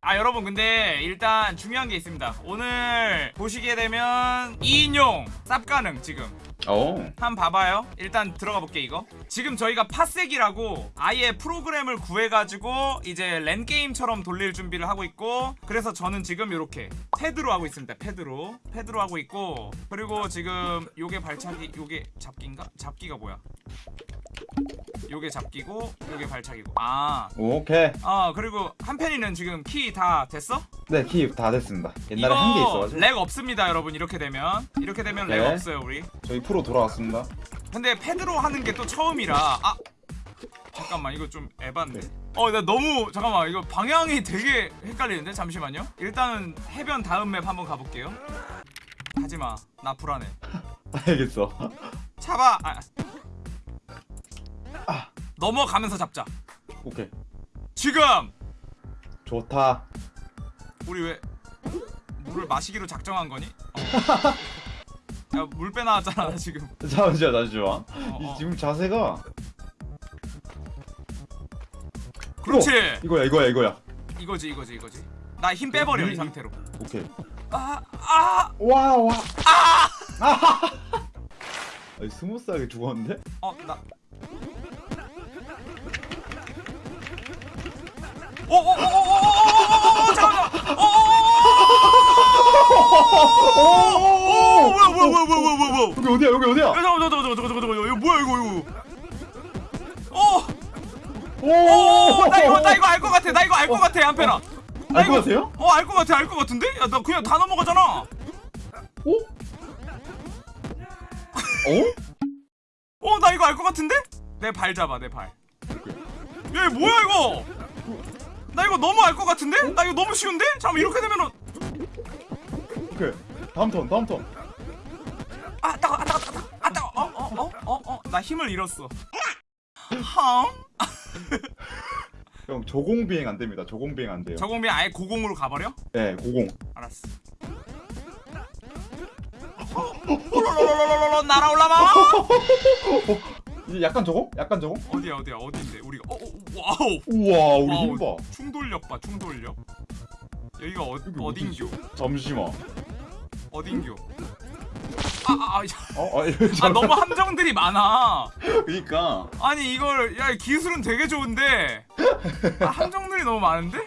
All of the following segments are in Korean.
아 여러분 근데 일단 중요한 게 있습니다. 오늘 보시게 되면 2인용 쌉 가능 지금 오. 한번 봐봐요. 일단 들어가 볼게 이거. 지금 저희가 팟색이라고 아예 프로그램을 구해가지고 이제 랜게임처럼 돌릴 준비를 하고 있고 그래서 저는 지금 이렇게 패드로 하고 있습니다. 패드로. 패드로 하고 있고 그리고 지금 요게 발차기 요게 잡기인가? 잡기가 뭐야 요게 잡기고 요게 발차기고 아 오케이. 어 그리고 한편이는 지금 키 다 됐어? 네, 키 다 됐습니다. 옛날에 한 개 있어가지고. lag 없습니다 여러분 이렇게 되면 이렇게 되면 lag 네. 없어요 우리 저희 프로 돌아왔습니다. 근데 패드로 하는 게 또 처음이라 아 잠깐만 이거 좀 에반데 네. 어나 너무 잠깐만 이거 방향이 되게 헷갈리는데 잠시만요 일단은 해변 다음 map 한번 가볼게요 하지마 나 불안해 알겠어. 잡아 아. 아. 넘어가면서 잡자 오케이. 지금 좋다. 우리 왜 물을 마시기로 작정한 거니? 어. 야 물 빼나왔잖아 지금 잠시만, 잠시만. 어, 이 어. 지금 자세가. 그렇지 이거야, 이거야, 이거야. 이거지 이거지 이거지 나 힘 빼버려 이 이- 상태로 오케이. 아아 와, 와. 아! 아! smooth하게 죽었는데? 어, 나. 오, 오, 오, 오, 오, 오, 오, 잠깐만. 오, 오, 오, 뭐야, 뭐야, 뭐야, 뭐야, 뭐야, 뭐야. 여기 어디야, 여기 어디야? 야, 잠깐만, 잠깐만, 잠깐만, 잠깐만, 잠깐만, 이거 뭐야, 이거, 이거. 오, 오! 오, 나 이거, 나 이거 알것 같아, 나 이거 알것 같아, 한편아. 나 알것 이거- 같아요? 어, 알것 같아, 알것 같은데? 야, 나 그냥 다 넘어가잖아. 오? 어? 어, 나 이거 알것 같은데? 내발 잡아, 내 발. 얘 뭐야 이거? 나 이거 너무 알 것 같은데? 나 이거 너무 쉬운데? 잠깐 이렇게 되면은 오케이. 다음 턴, 다음 턴. 아 따가 아 따가 따가 아 따가 어 어 어 어 어 나 힘을 잃었어. 함 형, 저공 비행 안 됩니다. 저공 비행 안 돼요. 저공비 아예 고공으로 가버려? 네, 고공. 알았어. 롤롤롤롤롤 날아올라마 이제 약간 저거? 약간 저거? 어디야 어디야 어디인데 우리가 어, 어 wow 우와, 우리 wow, 힘 봐. 충돌력 봐 충돌력 여기가 어, 여기 어딘교 잠시만. 어딘교 아아 아, 어, 아, 아 너무 함정들이 많아 그니까. 아니 이걸 야 기술은 되게 좋은데 아, 함정들이 너무 많은데?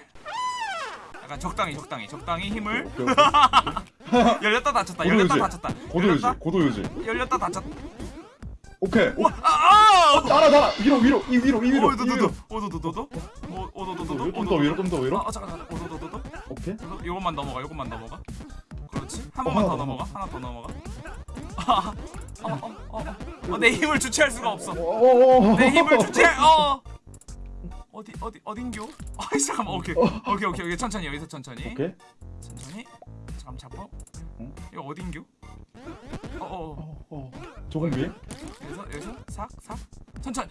약간 적당히 적당히 적당히 힘을. 열렸다 닫혔다 열렸다. 닫혔다 고도 유지, 열렸다 고도 유지. 열렸다 닫혔다 오케이. 오, 아아! 날아, 날아. 위로, 위로, 이 위로, 이 위로. 이 오도도도. 오도도도도 오도도도도 좀더 위로, 좀 더 위로. 아 잠깐 잠깐. 오도도도도 오케이. 요것만 넘어가 요것만 넘어가. 그렇지? 한 어, 번만 더 하나 더 넘어가 하나 더 넘어가. 아 어 어어내 힘을 주체할 수가 없어. 오, 내 힘을 주체 어. 어디 어디 어딘교 아이 잠깐만 오케이. 오케이 오케이 오케이. 천천히 여기서 천천히. 오케이. 천천히. 잠깐. 잡고 응? 이거 어딘교 어어 어, 어. 조공 비행? 여기서 여기서 삭삭 천천히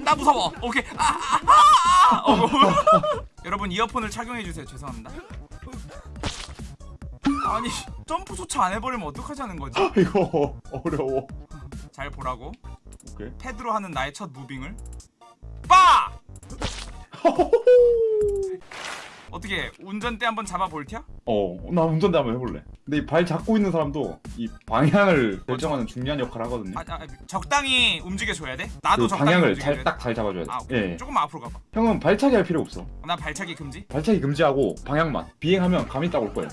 나 무서워. 오케이. 아아아 어, 여러분 이어폰을 착용해 주세요. 죄송합니다. 아니 점프조차 안 해버리면 어떡하자는 거지? 이거 어려워. 잘 보라고. 오케이. 패드로 하는 나의 첫 무빙을. 빠 어떻게 운전대 한번 잡아볼티야? 어, 나 운전대 한번 해볼래. 근데 이 발 잡고 있는 사람도 이 방향을 결정하는 중요한 역할을 하거든요. 아, 아 적당히 움직여줘야 돼? 나도 그 적당히 방향을 잘 돼? 딱잘 잡아줘야 돼. 아 예. 조금만 앞으로 가봐 형은 발차기 할 필요 없어. 나 발차기 금지? 발차기 금지하고 방향만. 비행하면 감이 딱 올 거야.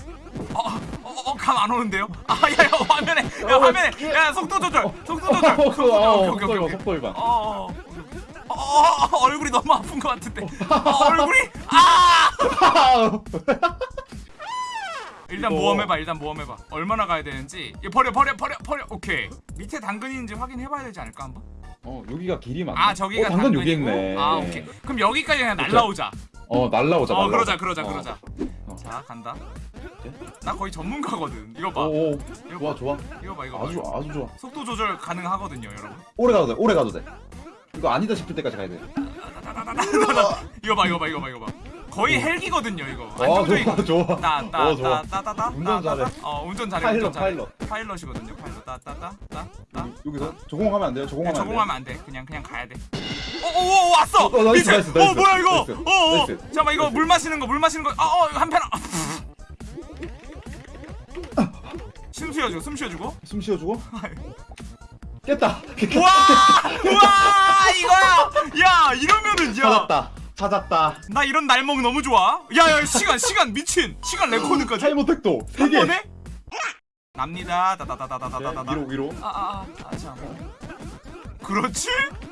어어 감 안 오는데요? 아 야 야 화면에 야 화면에 야 속도 조절 속도 조절 속도 조절 어, 속도 오케이 속도. 어, 어, 어, 어, 얼굴이 너무 아픈 것 같은데 어, 얼굴이 아 일단 모험해봐 일단 모험해봐 얼마나 가야 되는지 이거 버려 버려 버려 버려 오케이 밑에 당근인지 확인해봐야 되지 않을까 한번? 어, 여기가 길이 맞나? 아 저기가 어, 당근 여기 있네. 아 오케이 그럼 여기까지 그냥. 날라오자 어, 날라오자. 어 날라오자. 그러자 그러자 어. 그러자 어. 자 간다. 나 거의 전문가거든 이거 봐 오, 오. 이거 좋아, 봐 좋아. 이거 봐 이거 봐 아주 좋아, 아주 좋아. 속도 조절 가능하거든요 여러분 오래 가도 돼. 오래 가도 돼. 이거 아니다 싶을 때까지 가야 돼. 이거 봐 이거 봐 이거 봐 이거 봐 거의 헬기거든요 이거 와 안정적인 좋아 좋아. 어. 따따따따따 운전 잘해. 어 운전 잘해 파일럿, 파일럿. 파일럿이거든요 파일럿 따따따따따 여기- 여기서 저공하면 안 돼요. 저공하면 안 돼요. 저공하면 안 돼 그냥 그냥 가야 돼 왔어 어, 어, nice, 미친. nice, 어 nice, 뭐야 이거 nice, 어어 nice. 잠깐만 이거 물 마시는 거 물 마시는 거 어어 한 편 숨 쉬어주고 숨 쉬어주고 숨 쉬어주고. 깼다. 우와 우와 이거야 야 이러면은 야 찾았다. 찾았다. 나 이런 날먹 너무 좋아 야 야 시간 시간 미친 시간 레코드까지 time attack도 세한 개. 번에 납니다 네, 다다다다다다다다 위로 위로. 아아 아 참 그렇지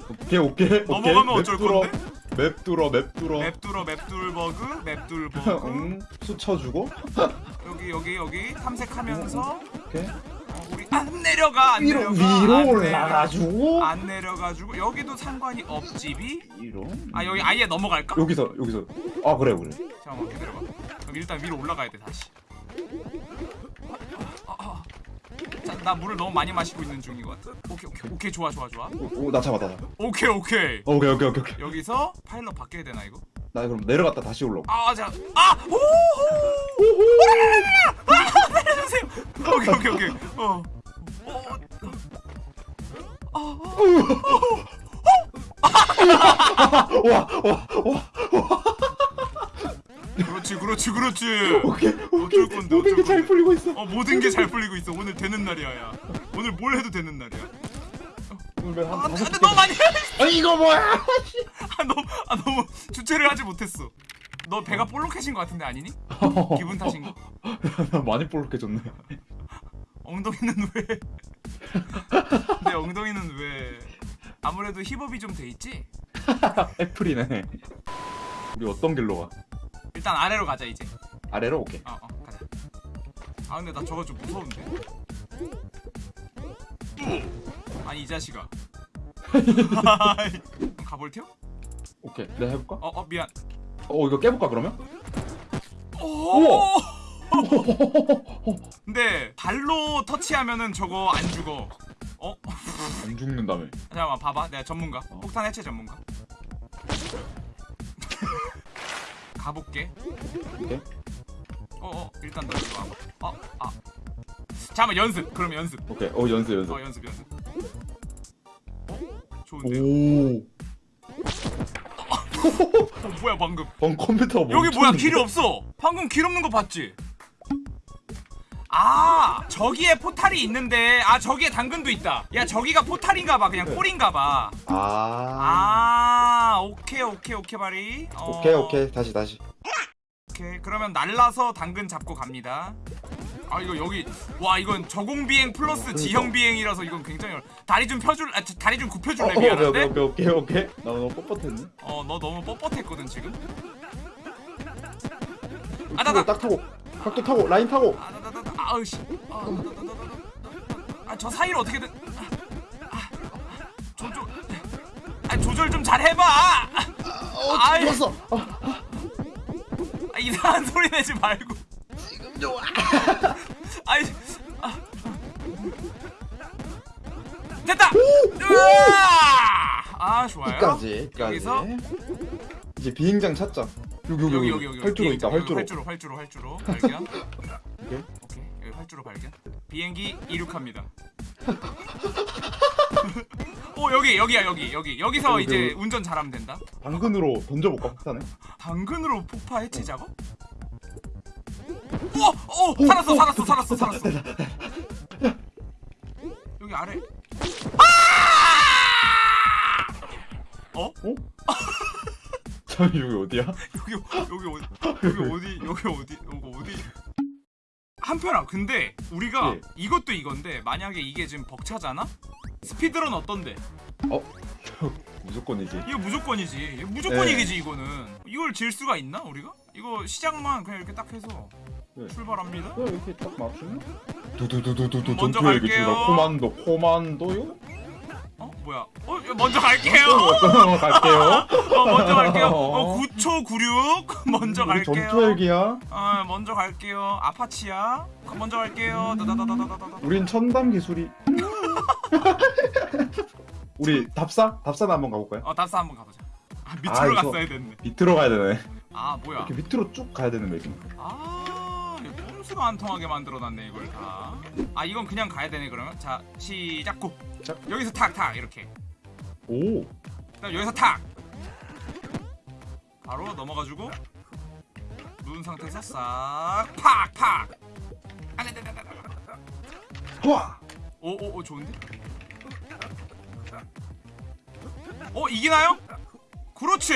오케이 오케이. 넘어가면 맵 어쩔. 건데? 맵 뚫어 맵 뚫어. 맵뚫어 맵뚫버그 맵뚫버그 응. 수쳐주고. 여기 여기 여기 탐색하면서 오케이. 어, 안 내려가 안 위로 내려가 위로 안 올라가지고. 안 내려가지고 여기도 상관이 없지비 위로. 아 여기 아예 넘어갈까? 여기서 여기서. 아 그래 그래. 잠깐만 기다려봐 그럼 일단 위로 올라가야 돼 다시 아, 아, 아. 자, 나 물을 너무 많이 마시고 있는 중인 것 같아 오케이 오케이 오케이 좋아 좋아 좋아 오나 잡아 나. 오케이 오케이 오케이 오케이 오케이 오케이. 여기서 파일럿 바뀌어야 되나 이거? 나 그럼 내려갔다 다시 올라오. 아, 자, 아, 오, 아, 내려주세요. 오케이, 오케이, 오케이. 어, 어, 와와와 그렇지, 그렇지, 그렇지. 오케이 오케이. 건데, 모든 게 잘. 풀리고 있어. 어, 모든 게 잘 풀리고 있어. 오늘 되는 날이야, 야. 오늘 뭘 해도 되는 날이야. 오늘 아, 한 돼, 개. 너무 많이. 해. 아 이거 뭐야? 아, 너무, 아, 너무 주체를 하지 못했어. 너 배가 볼록해진 것 같은데 아니니? 기분 탓인가? 많이 볼록해졌네. 엉덩이는 왜? 내 엉덩이는 왜? 아무래도 힙업이 좀 돼 있지? 애플이네. 우리 어떤 길로 가? 일단 아래로 가자 이제. 아래로 오케이. 어, 어, 가자. 아 근데 나 저거 좀 무서운데. 아니 이 자식아. 가볼 테요? 오케이. 내가 해볼까? 어, 어 미안. 어 이거 깨볼까 그러면? 오. 근데 발로 터치하면은 저거 안 죽어. 어? 안 죽는다며. 잠깐만 봐봐. 내가 전문가. 폭탄 해체 전문가. 가볼게. 오케이. 어, 어, 일단 너 이리 와봐. 어, 아. 잠깐만 연습. 그럼 연습. 오케이. 어 연습 연습. 어, 연습 연습. 어? 좋은데. 오. 어, 뭐야 방금? 방 컴퓨터가 여기 뭐야? 길이 없어. 방금 길 없는 거 봤지? 아 저기에 포탈이 있는데 아 저기에 당근도 있다. 야 저기가 포탈인가봐 그냥 네. 꼴인가봐. 아. 아 오케이 오케이 오케이 바리. 어, 오케이 오케이 다시 다시. 오케이 그러면 날라서 당근 잡고 갑니다. 아 이거 여기 와 이건 저공 비행 플러스 그러니까. 지형 비행이라서 이건 굉장히 어려... 다리 좀 펴줄 아 저- 다리 좀 어, 굽혀줄래 오케이 미안한데. 오케이 오케이 오케이. 나 너무 뻣뻣했네. 어너 너무 뻣뻣했거든 지금. 아, 아, 나, 나. 딱 타고 각도 타고 라인 타고. 아, 아우씨. 아, 저 사이를 어떻게든. 아, 아, 조절. 아, 조절 좀 잘 해봐. 어 아이. 죽었어. 아, 이상한 소리 내지 말고. 지금 좋아. 아이. 아. 됐다. 아, 좋아요. 여기까지. 여기서 이제 비행장 찾자. 여기 여기 여기 여기 여기 활주로 있다. 활주로. 활주로 활주로 활주로 발견. 발견. 비행기 이륙합니다. 오 여기 여기야 여기 여기 여기서 여기, 이제 여기. 운전 잘하면 된다. 당근으로 던져볼까 폭탄을? 당근으로 폭파 해체 작업? 오! 오! 살았어 살았어 살았어 살았어. 여기 아래. 아! 어? 잠이 여기 어디야? 여기 여기 어디 여기 어디 여기 어디 한편아 근데 우리가 예. 이것도 이건데 만약에 이게 지금 벅차잖아 스피드런 어떤데 무조건이지. 이거 무조건이지 이거 무조건 네. 이기지 이거는 이걸 질 수가 있나 우리가 이거 시작만 그냥 이렇게 딱 해서 네. 출발합니다 어, 이렇게 딱 맞추면 두두두두두두 먼저 갈게요. 코만도 코만도요? 어 뭐야 어 야, 먼저 갈게요 어, 갈게요. 어 먼저 갈게요 어 9초 96 먼저 전투 갈게요 헬기야. 어 먼저 갈게요 아파치야 먼저 갈게요 다다다다다다다 우린 첨단 기술이. 우리 답사? 답사나 한번 가볼까요? 어 답사 한번 가보자. 아, 밑으로 아, 갔어야 됐네. 밑으로 가야 되네. 아 뭐야 이렇게 밑으로 쭉 가야 되는 맵이. 아 꼼수가 안 통하게 만들어놨네 이걸 다 아 이건 그냥 가야 되네 그러면 자 시작 go 자. 여기서 탁탁 이렇게 오. 그다음 여기서 탁 바로 넘어가지고 누운 상태에서 싹 팍팍 와. 오오 오 좋은데? 어 이기나요? 그렇지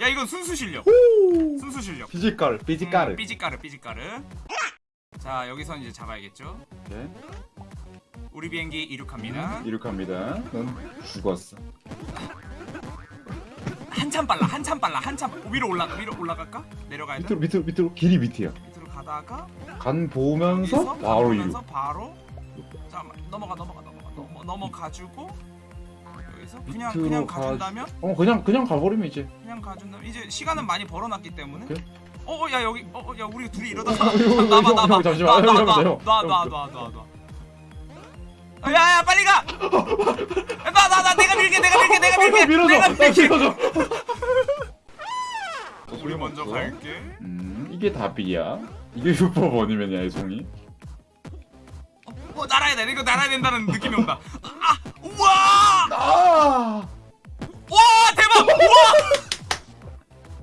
야 이건 순수 실력 순수 실력 physical, physical. 음, 삐지까르 삐지까르 자 여기선 이제 잡아야겠죠 오케이. 우리 비행기 이륙합니다 이륙합니다. 넌 죽었어. 한참 빨라 한참 빨라 한참 위로 올라 위로 올라갈까 내려가야 돼 밑으로 밑으로 밑으로 길이 밑이야. 밑으로 가다가 간 보면서 바로 이륙. 바로 잠깐만 넘어가 넘어가 넘어가 넘어 넘어가지고 여기서 그냥 밑으로 그냥 가- 가준다면 어 그냥 그냥 가버리면 이제. 그냥 가준다면 이제 시간은 많이 벌어놨기 때문에 그래? 어야 여기 어야 우리 둘이 이러다가 형, 나봐 형, 나봐 형, 잠시만. 형, 형, 형, 형. 놔놔놔놔놔 야야 빨리 가! 나 나 나 내가 밀게 내가 밀게 내가 밀게 밀어줘. 내가 나 밀게 밀어줘. 우리 먼저 갈게 음 이게 답이야. 이게 슈퍼번이면이야 이 송이. 어 날아야 돼 이거 날아야 된다는 느낌이 온다 아 우와 아. 와 대박 우와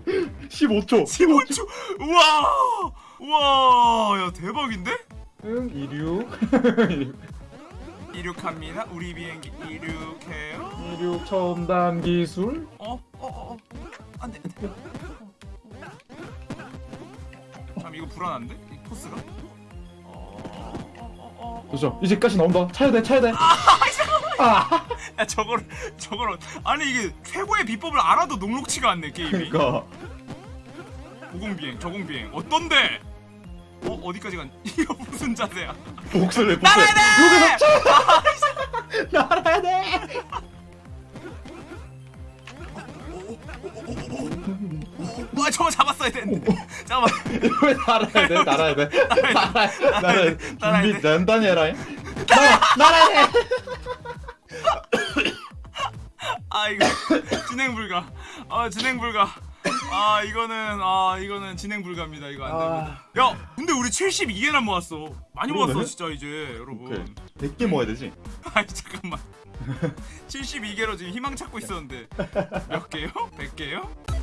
15초. 15초 우와 우와 야 대박인데 응 이륙. 이륙합니다 우리 비행기 이륙해요 이륙 첨단 기술. 어 어 어 안돼 안돼 참 이거 불안한데 이 코스가 어어어어 그렇죠. 이제까지 나온다. 차야 돼. 차야 돼. 아. 야 저걸 저걸 아니 이게 최고의 비법을 알아도 녹록치가 않네 게임이 그러니까. 고공비행 저공비행 어떤데 어 어디까지 간 이거 무슨 자세야 복수를 복수. 날아야 돼 날아야 돼. 와 저거 잡았어야 되는데 잠깐만 왜 날아야 돼? 날아야 돼. 날아야 돼. 날아야 돼. 준비 단단히 해라. 날아 날아야 돼. 아 이거 진행 불가 아 진행 불가 아 이거는 아 이거는 진행 불가입니다 이거 안 됩니다 야 근데 우리 72개나 모았어 많이 그러네. 모았어 진짜 이제 여러분 오케이. 100개 모아야 되지. 아니 잠깐만 72개로 지금 희망 찾고 있었는데 몇 개요? 100개요?